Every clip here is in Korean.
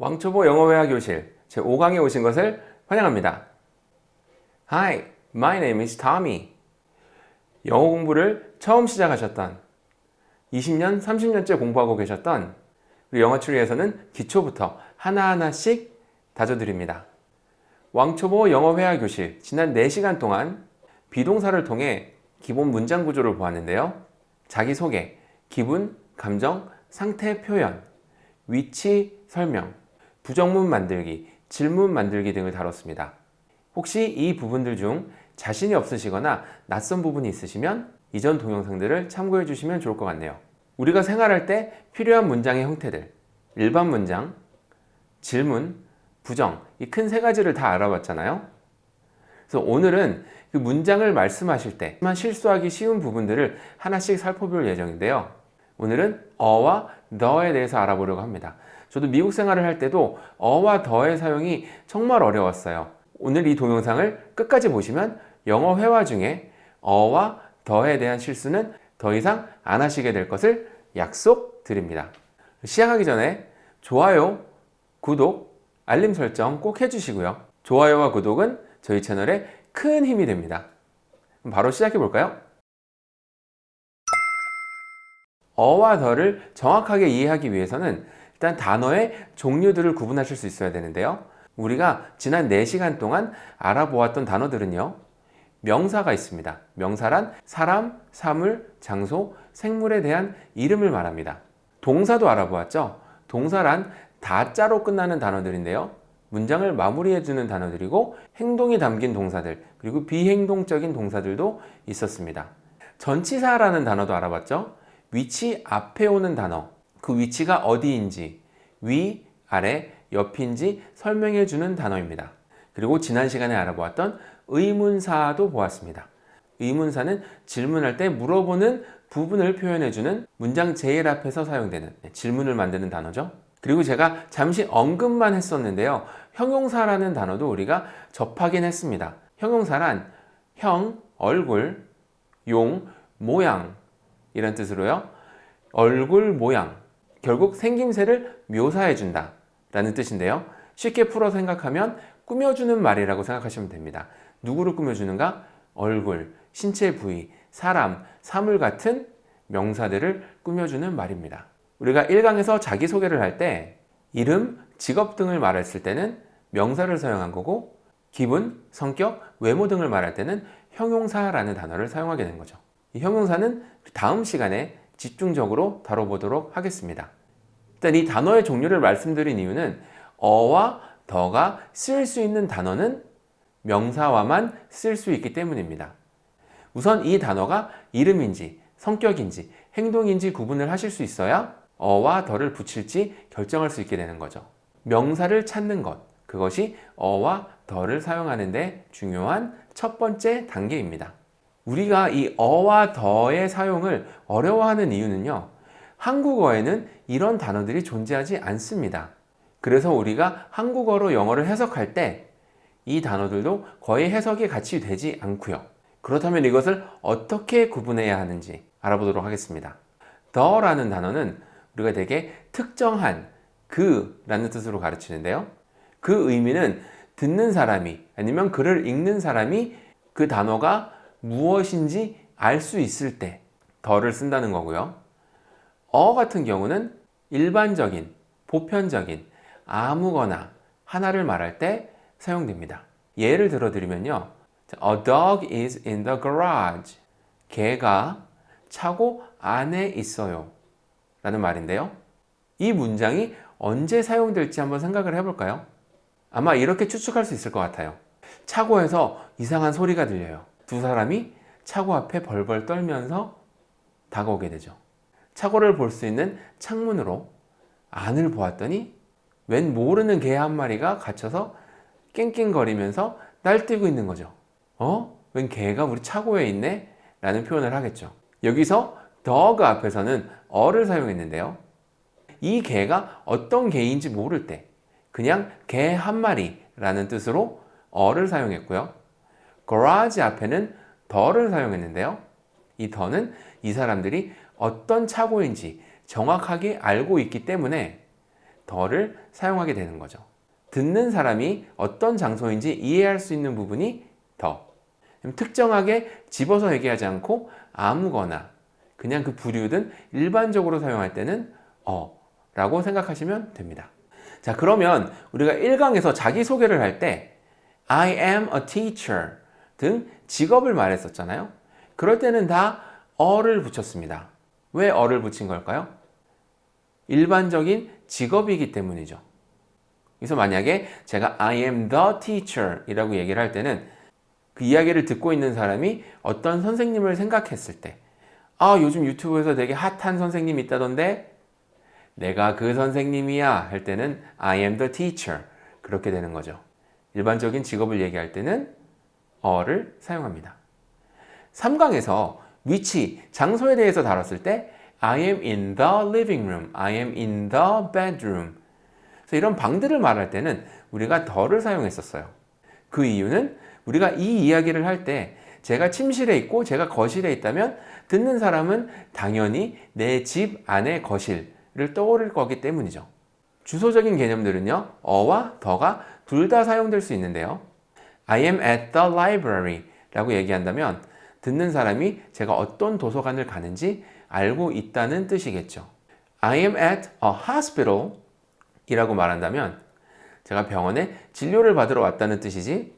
왕초보 영어회화 교실 제5강에 오신 것을 환영합니다. Hi, my name is Tommy. 영어 공부를 처음 시작하셨던 20년, 30년째 공부하고 계셨던 우리 영어 추리에서는 기초부터 하나하나씩 다져드립니다. 왕초보 영어회화 교실 지난 4시간 동안 비동사를 통해 기본 문장 구조를 보았는데요. 자기소개, 기분, 감정, 상태 표현, 위치 설명, 부정문 만들기, 질문 만들기 등을 다뤘습니다. 혹시 이 부분들 중 자신이 없으시거나 낯선 부분이 있으시면 이전 동영상들을 참고해 주시면 좋을 것 같네요. 우리가 생활할 때 필요한 문장의 형태들 일반 문장, 질문, 부정 이 큰 세 가지를 다 알아봤잖아요. 그래서 오늘은 그 문장을 말씀하실 때만 실수하기 쉬운 부분들을 하나씩 살펴볼 예정인데요. 오늘은 어와 더에 대해서 알아보려고 합니다. 저도 미국 생활을 할 때도 어와 더의 사용이 정말 어려웠어요. 오늘 이 동영상을 끝까지 보시면 영어 회화 중에 어와 더에 대한 실수는 더 이상 안 하시게 될 것을 약속드립니다. 시작하기 전에 좋아요, 구독, 알림 설정 꼭 해주시고요. 좋아요와 구독은 저희 채널에 큰 힘이 됩니다. 바로 시작해 볼까요? 어와 더를 정확하게 이해하기 위해서는 일단 단어의 종류들을 구분하실 수 있어야 되는데요. 우리가 지난 4시간 동안 알아보았던 단어들은요. 명사가 있습니다. 명사란 사람, 사물, 장소, 생물에 대한 이름을 말합니다. 동사도 알아보았죠. 동사란 다자로 끝나는 단어들인데요. 문장을 마무리해주는 단어들이고 행동이 담긴 동사들 그리고 비행동적인 동사들도 있었습니다. 전치사라는 단어도 알아봤죠. 위치 앞에 오는 단어 그 위치가 어디인지 위, 아래, 옆인지 설명해 주는 단어입니다. 그리고 지난 시간에 알아보았던 의문사도 보았습니다. 의문사는 질문할 때 물어보는 부분을 표현해 주는 문장 제일 앞에서 사용되는 네, 질문을 만드는 단어죠. 그리고 제가 잠시 언급만 했었는데요. 형용사라는 단어도 우리가 접하긴 했습니다. 형용사란 형, 얼굴, 용, 모양 이런 뜻으로요. 얼굴 모양, 결국 생김새를 묘사해 준다 라는 뜻인데요. 쉽게 풀어 생각하면 꾸며주는 말이라고 생각하시면 됩니다. 누구를 꾸며주는가? 얼굴, 신체 부위, 사람, 사물 같은 명사들을 꾸며주는 말입니다. 우리가 1강에서 자기소개를 할 때 이름, 직업 등을 말했을 때는 명사를 사용한 거고 기분, 성격, 외모 등을 말할 때는 형용사라는 단어를 사용하게 된 거죠. 이 형용사는 다음 시간에 집중적으로 다뤄보도록 하겠습니다. 일단 이 단어의 종류를 말씀드린 이유는 어와 더가 쓸수 있는 단어는 명사와만 쓸 수 있기 때문입니다. 우선 이 단어가 이름인지 성격인지 행동인지 구분을 하실 수 있어야 어와 더를 붙일지 결정할 수 있게 되는 거죠. 명사를 찾는 것, 그것이 어와 더를 사용하는 데 중요한 첫 번째 단계입니다. 우리가 이 어와 더의 사용을 어려워하는 이유는요. 한국어에는 이런 단어들이 존재하지 않습니다. 그래서 우리가 한국어로 영어를 해석할 때 이 단어들도 거의 해석이 같이 되지 않고요. 그렇다면 이것을 어떻게 구분해야 하는지 알아보도록 하겠습니다. 더라는 단어는 우리가 되게 특정한 그 라는 뜻으로 가르치는데요. 그 의미는 듣는 사람이 아니면 글을 읽는 사람이 그 단어가 무엇인지 알 수 있을 때 더를 쓴다는 거고요. 어 같은 경우는 일반적인, 보편적인, 아무거나 하나를 말할 때 사용됩니다. 예를 들어 드리면요. A dog is in the garage. 개가 차고 안에 있어요. 라는 말인데요. 이 문장이 언제 사용될지 한번 생각을 해볼까요? 아마 이렇게 추측할 수 있을 것 같아요. 차고에서 이상한 소리가 들려요. 두 사람이 차고 앞에 벌벌 떨면서 다가오게 되죠. 차고를 볼 수 있는 창문으로 안을 보았더니 웬 모르는 개 한 마리가 갇혀서 낑낑거리면서 날뛰고 있는 거죠. 어? 웬 개가 우리 차고에 있네? 라는 표현을 하겠죠. 여기서 dog 앞에서는 어를 사용했는데요. 이 개가 어떤 개인지 모를 때 그냥 개 한 마리라는 뜻으로 어를 사용했고요. Garage 앞에는 더를 사용했는데요. 이 더는 이 사람들이 어떤 차고인지 정확하게 알고 있기 때문에 더를 사용하게 되는 거죠. 듣는 사람이 어떤 장소인지 이해할 수 있는 부분이 더. 특정하게 집어서 얘기하지 않고 아무거나 그냥 그 부류든 일반적으로 사용할 때는 어 라고 생각하시면 됩니다. 자 그러면 우리가 1강에서 자기소개를 할 때 I am a teacher 등 직업을 말했었잖아요. 그럴 때는 다 어를 붙였습니다. 왜 어를 붙인 걸까요? 일반적인 직업이기 때문이죠. 그래서 만약에 제가 I am the teacher 이라고 얘기를 할 때는 그 이야기를 듣고 있는 사람이 어떤 선생님을 생각했을 때 아, 요즘 유튜브에서 되게 핫한 선생님이 있다던데 내가 그 선생님이야 할 때는 I am the teacher 그렇게 되는 거죠. 일반적인 직업을 얘기할 때는 어를 사용합니다. 3강에서 위치, 장소에 대해서 다뤘을 때 I am in the living room, I am in the bedroom 그래서 이런 방들을 말할 때는 우리가 더를 사용했었어요. 그 이유는 우리가 이 이야기를 할 때 제가 침실에 있고 제가 거실에 있다면 듣는 사람은 당연히 내 집 안의 거실을 떠올릴 거기 때문이죠. 주소적인 개념들은요. 어와 더가 둘 다 사용될 수 있는데요. I am at the library 라고 얘기한다면 듣는 사람이 제가 어떤 도서관을 가는지 알고 있다는 뜻이겠죠. I am at a hospital 이라고 말한다면 제가 병원에 진료를 받으러 왔다는 뜻이지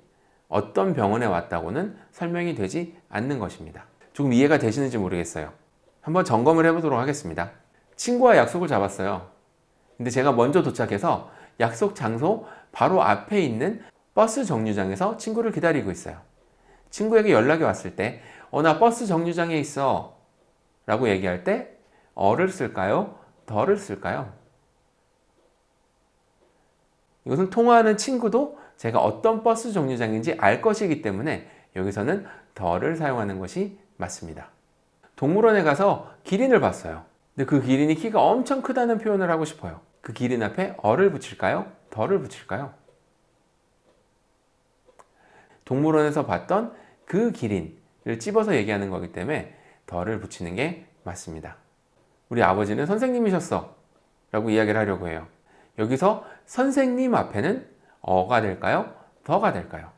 어떤 병원에 왔다고는 설명이 되지 않는 것입니다. 조금 이해가 되시는지 모르겠어요. 한번 점검을 해보도록 하겠습니다. 친구와 약속을 잡았어요. 근데 제가 먼저 도착해서 약속 장소 바로 앞에 있는 버스 정류장에서 친구를 기다리고 있어요. 친구에게 연락이 왔을 때, 어, 나 버스 정류장에 있어. 라고 얘기할 때, a를 쓸까요? the를 쓸까요? 이것은 통화하는 친구도 제가 어떤 버스 정류장인지 알 것이기 때문에 여기서는 더를 사용하는 것이 맞습니다. 동물원에 가서 기린을 봤어요. 근데 그 기린이 키가 엄청 크다는 표현을 하고 싶어요. 그 기린 앞에 어를 붙일까요? 더를 붙일까요? 동물원에서 봤던 그 기린을 찝어서 얘기하는 거기 때문에 더를 붙이는 게 맞습니다. 우리 아버지는 선생님이셨어 라고 이야기를 하려고 해요. 여기서 선생님 앞에는 어가 될까요? 더가 될까요?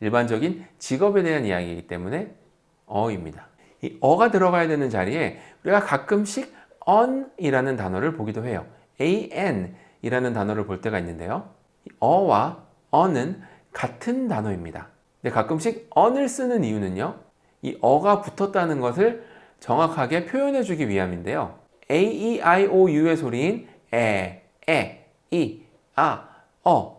일반적인 직업에 대한 이야기이기 때문에 어입니다. 이 어가 들어가야 되는 자리에 우리가 가끔씩 on이라는 단어를 보기도 해요. an 이라는 단어를 볼 때가 있는데요. 어와 on은 같은 단어입니다. 근데 가끔씩 on을 쓰는 이유는요. 이 어가 붙었다는 것을 정확하게 표현해 주기 위함인데요. A, E, I, O, U의 소리인 에, 에, 이, 아, 어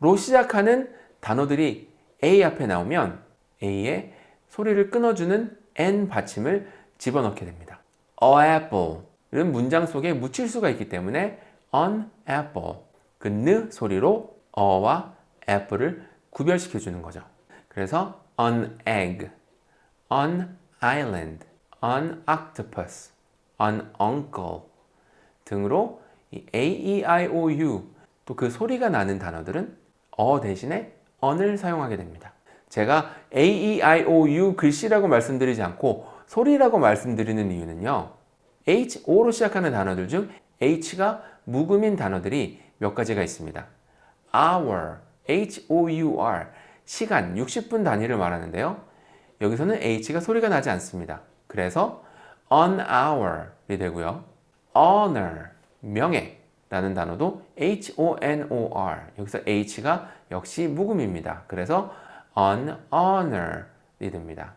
로 시작하는 단어들이 A 앞에 나오면 A의 소리를 끊어주는 N 받침을 집어넣게 됩니다. A apple은 문장 속에 묻힐 수가 있기 때문에 an apple 그 느 소리로 어와 apple을 구별시켜 주는 거죠. 그래서 an egg, an island, an octopus an uncle 등으로 이 a, e, i, o, u 또 그 소리가 나는 단어들은 어 대신에 on을 사용하게 됩니다. 제가 a, e, i, o, u 글씨라고 말씀드리지 않고 소리라고 말씀드리는 이유는요. h, o로 시작하는 단어들 중 h가 묵음인 단어들이 몇 가지가 있습니다. hour, h-o-u-r 시간, 60분 단위를 말하는데요. 여기서는 h가 소리가 나지 않습니다. 그래서 on hour이 되고요. honor, 명예 라는 단어도 h-o-n-o-r 여기서 h가 역시 묵음입니다. 그래서 on honor이 됩니다.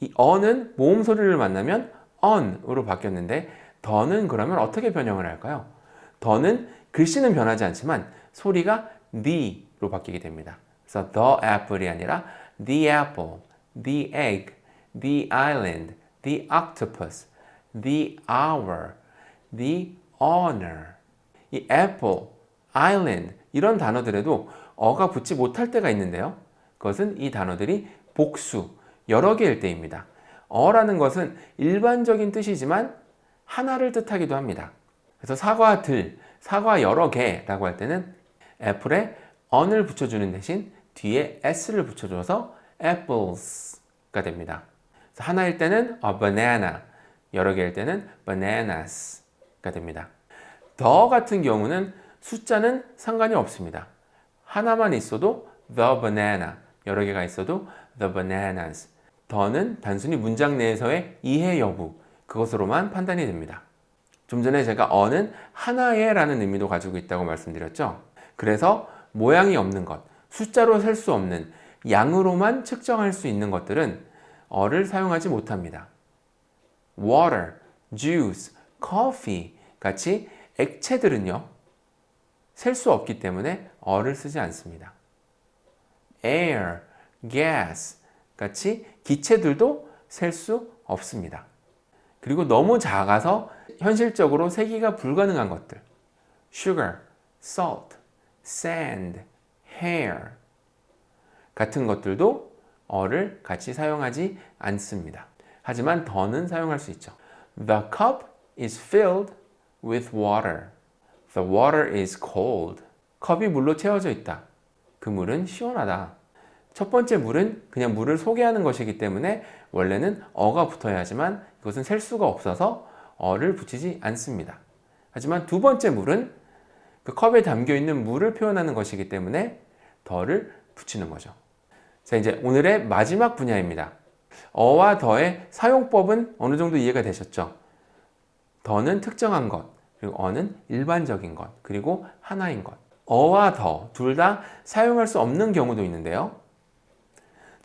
이 on은 모음 소리를 만나면 on으로 바뀌었는데 더는 그러면 어떻게 변형을 할까요? 더는 글씨는 변하지 않지만 소리가 the 로 바뀌게 됩니다. 그래서 the apple이 아니라 the apple, the egg, the island, the octopus, the hour, the honor. 이 apple, island 이런 단어들에도 어가 붙지 못할 때가 있는데요. 그것은 이 단어들이 복수, 여러 개일 때입니다. 어라는 것은 일반적인 뜻이지만 하나를 뜻하기도 합니다. 그래서 사과들, 사과 여러 개라고 할 때는 애플에 on을 붙여주는 대신 뒤에 s를 붙여줘서 apples가 됩니다. 하나일 때는 a banana, 여러 개일 때는 bananas 가 됩니다. 더 같은 경우는 숫자는 상관이 없습니다. 하나만 있어도 the banana 여러 개가 있어도 the bananas 더는 단순히 문장 내에서의 이해 여부 그것으로만 판단이 됩니다. 좀 전에 제가 어는 하나의 라는 의미도 가지고 있다고 말씀드렸죠. 그래서 모양이 없는 것, 숫자로 셀 수 없는 양으로만 측정할 수 있는 것들은 어를 사용하지 못합니다. water, juice, coffee 같이 액체들은요. 셀 수 없기 때문에 어를 쓰지 않습니다. air, gas 같이 기체들도 셀 수 없습니다. 그리고 너무 작아서 현실적으로 세기가 불가능한 것들 sugar, salt, sand, hair 같은 것들도 어를 같이 사용하지 않습니다. 하지만 더는 사용할 수 있죠. The cup is filled with water. The water is cold. 컵이 물로 채워져 있다. 그 물은 시원하다. 첫 번째 물은 그냥 물을 소개하는 것이기 때문에 원래는 어가 붙어야 하지만 이것은 셀 수가 없어서 어를 붙이지 않습니다. 하지만 두 번째 물은 그 컵에 담겨 있는 물을 표현하는 것이기 때문에 더를 붙이는 거죠. 자, 이제 오늘의 마지막 분야입니다. 어와 더의 사용법은 어느 정도 이해가 되셨죠? 더는 특정한 것, 그리고 어는 일반적인 것, 그리고 하나인 것. 어와 더 둘 다 사용할 수 없는 경우도 있는데요.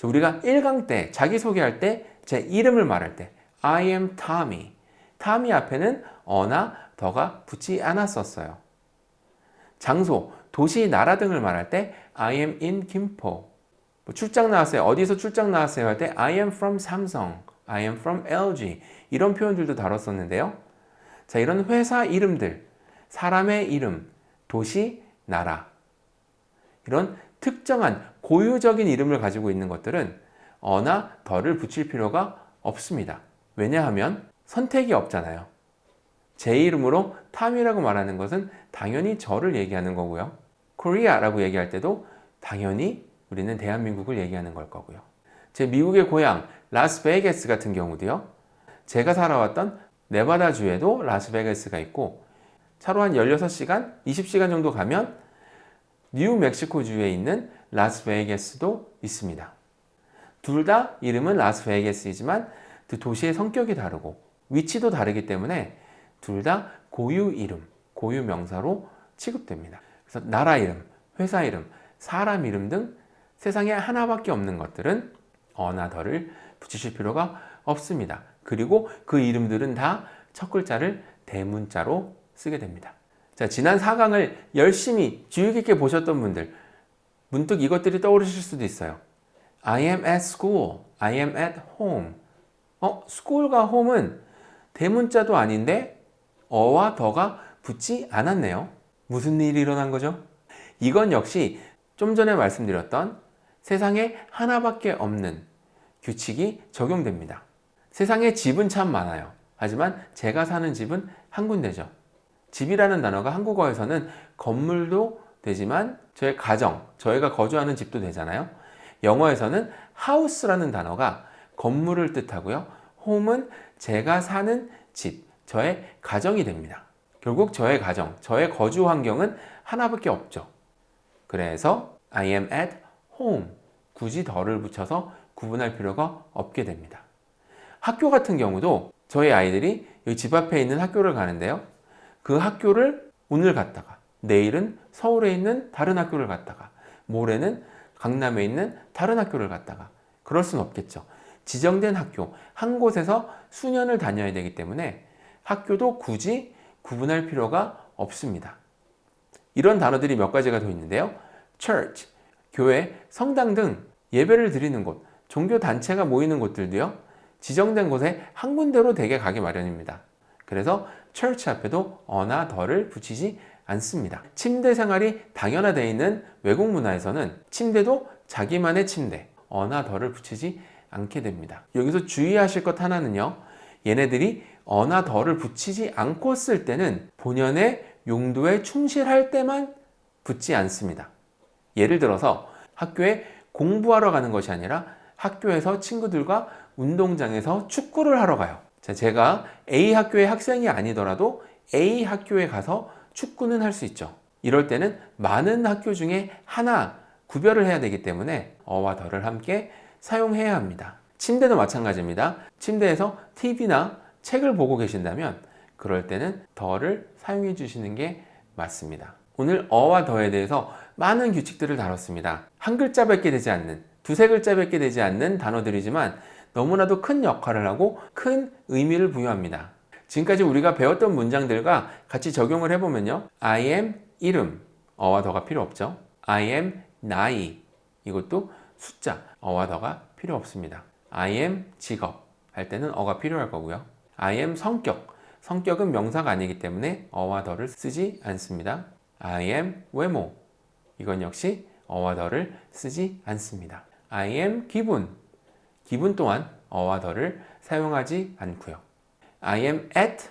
우리가 1강 때 자기소개할 때 제 이름을 말할 때 I am Tommy. Tommy 앞에는 어나 더가 붙지 않았었어요. 장소, 도시, 나라 등을 말할 때 I am in 김포. 뭐 출장 나왔어요. 어디서 출장 나왔어요 할 때 I am from 삼성, I am from LG 이런 표현들도 다뤘었는데요. 자 이런 회사 이름들, 사람의 이름, 도시, 나라 이런 특정한 고유적인 이름을 가지고 있는 것들은 a나 the를 붙일 필요가 없습니다. 왜냐하면 선택이 없잖아요. 제 이름으로 탐이라고 말하는 것은 당연히 저를 얘기하는 거고요. Korea라고 얘기할 때도 당연히 우리는 대한민국을 얘기하는 걸 거고요. 제 미국의 고향 라스베이거스 같은 경우도요. 제가 살아왔던 네바다주에도 라스베이거스가 있고 차로 한 16시간, 20시간 정도 가면 뉴멕시코주에 있는 라스베이거스도 있습니다. 둘 다 이름은 라스베이거스이지만 그 도시의 성격이 다르고 위치도 다르기 때문에 둘 다 고유 이름, 고유 명사로 취급됩니다. 그래서 나라 이름, 회사 이름, 사람 이름 등 세상에 하나밖에 없는 것들은 어나 더를 붙이실 필요가 없습니다. 그리고 그 이름들은 다 첫 글자를 대문자로 쓰게 됩니다. 자, 지난 4강을 열심히 주의 깊게 보셨던 분들 문득 이것들이 떠오르실 수도 있어요. I am at school. I am at home. 어, school과 home은 대문자도 아닌데 어와 더가 붙지 않았네요. 무슨 일이 일어난 거죠? 이건 역시 좀 전에 말씀드렸던 세상에 하나밖에 없는 규칙이 적용됩니다. 세상에 집은 참 많아요. 하지만 제가 사는 집은 한 군데죠. 집이라는 단어가 한국어에서는 건물도 되지만 저의 가정, 저희가 거주하는 집도 되잖아요. 영어에서는 house라는 단어가 건물을 뜻하고요. home은 제가 사는 집, 저의 가정이 됩니다. 결국 저의 가정, 저의 거주 환경은 하나밖에 없죠. 그래서 I am at home. 굳이 덜을 붙여서 구분할 필요가 없게 됩니다. 학교 같은 경우도 저희 아이들이 여기 집 앞에 있는 학교를 가는데요. 그 학교를 오늘 갔다가 내일은 서울에 있는 다른 학교를 갔다가 모레는 강남에 있는 다른 학교를 갔다가 그럴 수는 없겠죠. 지정된 학교 한 곳에서 수년을 다녀야 되기 때문에 학교도 굳이 구분할 필요가 없습니다. 이런 단어들이 몇 가지가 더 있는데요. church, 교회, 성당 등 예배를 드리는 곳, 종교 단체가 모이는 곳들도요. 지정된 곳에 한 군데로 대개 가기 마련입니다. 그래서 church 앞에도 어나 더를 붙이지 않습니다. 침대 생활이 당연화되어 있는 외국 문화에서는 침대도 자기만의 침대, 어나 더를 붙이지 않게 됩니다. 여기서 주의하실 것 하나는요. 얘네들이 어나 더를 붙이지 않고 쓸 때는 본연의 용도에 충실할 때만 붙지 않습니다. 예를 들어서 학교에 공부하러 가는 것이 아니라 학교에서 친구들과 운동장에서 축구를 하러 가요. 자, 제가 A 학교의 학생이 아니더라도 A 학교에 가서 축구는 할 수 있죠. 이럴 때는 많은 학교 중에 하나 구별을 해야 되기 때문에 어와 더를 함께 사용해야 합니다. 침대도 마찬가지입니다. 침대에서 TV나 책을 보고 계신다면 그럴 때는 더를 사용해 주시는 게 맞습니다. 오늘 어와 더에 대해서 많은 규칙들을 다뤘습니다. 한 글자밖에 되지 않는, 두세 글자밖에 되지 않는 단어들이지만 너무나도 큰 역할을 하고 큰 의미를 부여합니다. 지금까지 우리가 배웠던 문장들과 같이 적용을 해보면요. I am 이름, 어와 더가 필요 없죠. I am 나이, 이것도 숫자, 어와 더가 필요 없습니다. I am 직업 할 때는 어가 필요할 거고요. I am 성격, 성격은 명사가 아니기 때문에 어와 더를 쓰지 않습니다. I am 외모, 이건 역시 어와 더를 쓰지 않습니다. I am 기분, 기분 또한 어와 더를 사용하지 않고요. I am at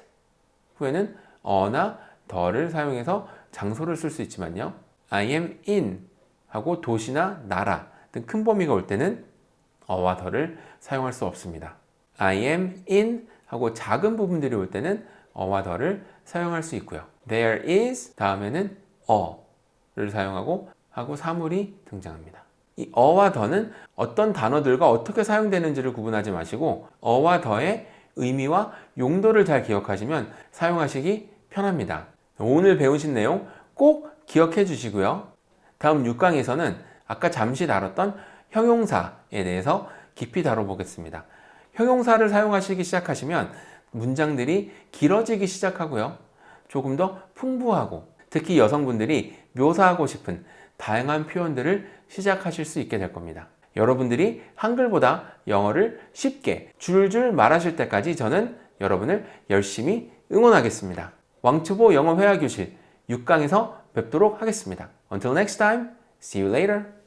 후에는 어나 더를 사용해서 장소를 쓸 수 있지만요. I am in 하고 도시나 나라 등 큰 범위가 올 때는 어와 더를 사용할 수 없습니다. I am in 하고 작은 부분들이 올 때는 어와 더를 사용할 수 있고요. There is 다음에는 어를 사용하고 하고 사물이 등장합니다. 이 어와 더는 어떤 단어들과 어떻게 사용되는지를 구분하지 마시고 어와 더의 의미와 용도를 잘 기억하시면 사용하시기 편합니다. 오늘 배우신 내용 꼭 기억해 주시고요. 다음 6강에서는 아까 잠시 다뤘던 형용사에 대해서 깊이 다뤄보겠습니다. 형용사를 사용하시기 시작하시면 문장들이 길어지기 시작하고요. 조금 더 풍부하고 특히 여성분들이 묘사하고 싶은 다양한 표현들을 시작하실 수 있게 될 겁니다. 여러분들이 한글보다 영어를 쉽게 줄줄 말하실 때까지 저는 여러분을 열심히 응원하겠습니다. 왕초보 영어 회화 교실 6강에서 뵙도록 하겠습니다. Until next time, see you later.